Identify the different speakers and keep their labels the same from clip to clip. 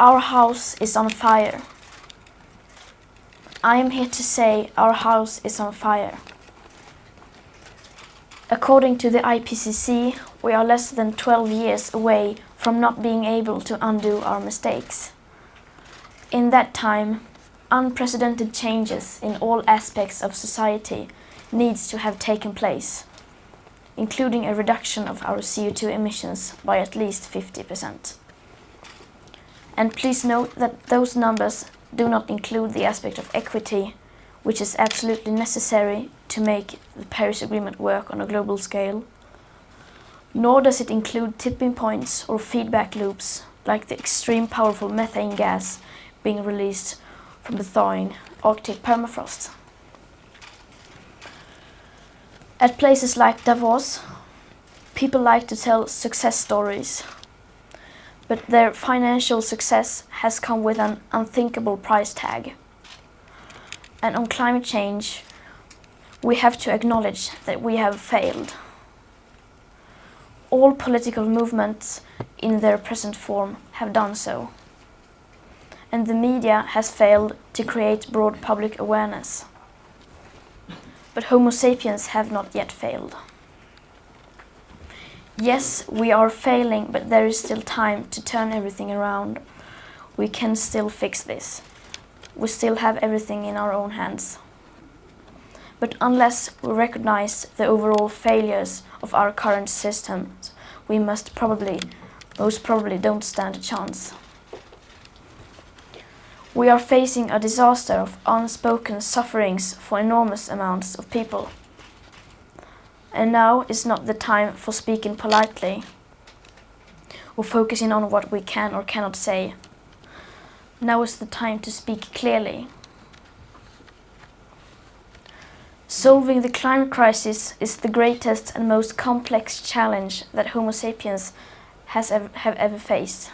Speaker 1: Our house is on fire. I am here to say our house is on fire. According to the IPCC, we are less than 12 years away from not being able to undo our mistakes. In that time, unprecedented changes in all aspects of society needs to have taken place, including a reduction of our CO2 emissions by at least 50%. And please note that those numbers do not include the aspect of equity, which is absolutely necessary to make the Paris Agreement work on a global scale. Nor does it include tipping points or feedback loops, like the extreme powerful methane gas being released from the thawing Arctic permafrost. At places like Davos, people like to tell success stories, but their financial success has come with an unthinkable price tag. And on climate change, we have to acknowledge that we have failed. All political movements in their present form have done so. And the media has failed to create broad public awareness. But Homo sapiens have not yet failed. Yes, we are failing, but there is still time to turn everything around. We can still fix this. We still have everything in our own hands. But unless we recognize the overall failures of our current systems, we must probably, most probably don't stand a chance. We are facing a disaster of unspoken sufferings for enormous amounts of people. And now is not the time for speaking politely or focusing on what we can or cannot say. Now is the time to speak clearly. Solving the climate crisis is the greatest and most complex challenge that Homo sapiens has ever, have ever faced.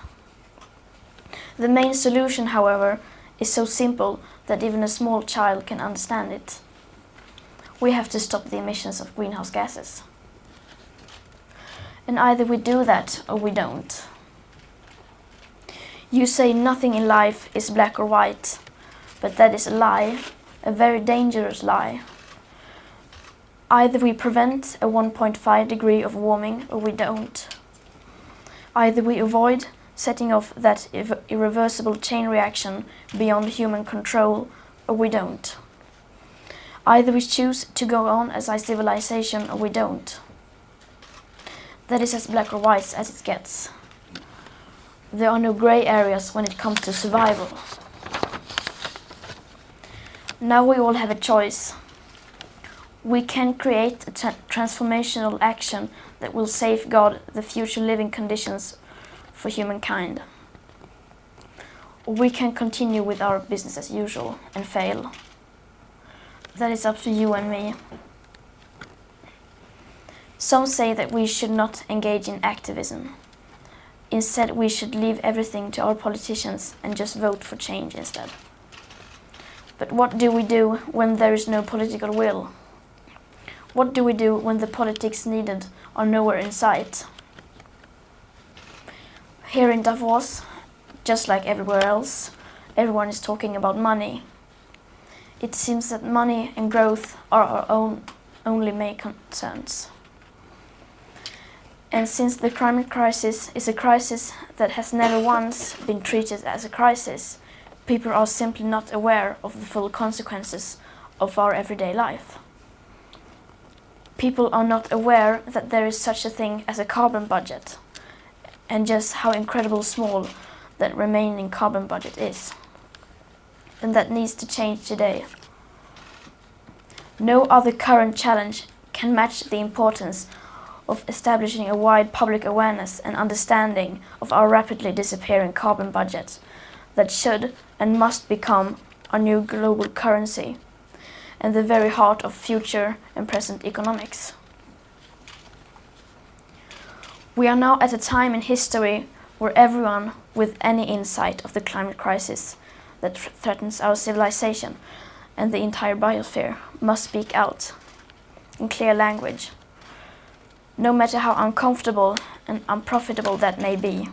Speaker 1: The main solution, however, is so simple that even a small child can understand it we have to stop the emissions of greenhouse gases. And either we do that or we don't. You say nothing in life is black or white, but that is a lie, a very dangerous lie. Either we prevent a 1.5 degree of warming or we don't. Either we avoid setting off that irreversible chain reaction beyond human control or we don't. Either we choose to go on as a civilization or we don't. That is as black or white as it gets. There are no grey areas when it comes to survival. Now we all have a choice. We can create a tra transformational action that will safeguard the future living conditions for humankind. We can continue with our business as usual and fail that is up to you and me. Some say that we should not engage in activism. Instead, we should leave everything to our politicians and just vote for change instead. But what do we do when there is no political will? What do we do when the politics needed are nowhere in sight? Here in Davos, just like everywhere else, everyone is talking about money it seems that money and growth are our own only main concerns. And since the climate crisis is a crisis that has never once been treated as a crisis, people are simply not aware of the full consequences of our everyday life. People are not aware that there is such a thing as a carbon budget, and just how incredibly small that remaining carbon budget is and that needs to change today. No other current challenge can match the importance of establishing a wide public awareness and understanding of our rapidly disappearing carbon budget that should and must become our new global currency and the very heart of future and present economics. We are now at a time in history where everyone with any insight of the climate crisis that threatens our civilization and the entire biosphere must speak out in clear language, no matter how uncomfortable and unprofitable that may be.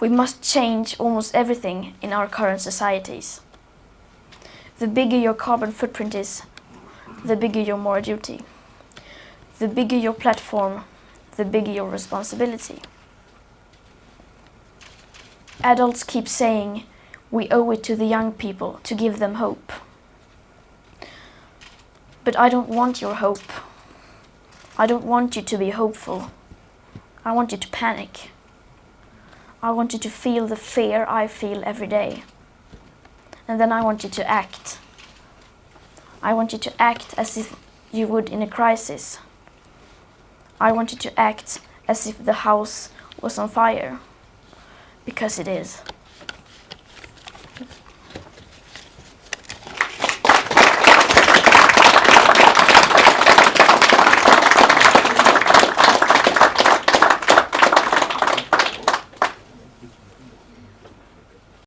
Speaker 1: We must change almost everything in our current societies. The bigger your carbon footprint is, the bigger your moral duty. The bigger your platform, the bigger your responsibility. Adults keep saying we owe it to the young people to give them hope. But I don't want your hope. I don't want you to be hopeful. I want you to panic. I want you to feel the fear I feel every day. And then I want you to act. I want you to act as if you would in a crisis. I want you to act as if the house was on fire. Because it is.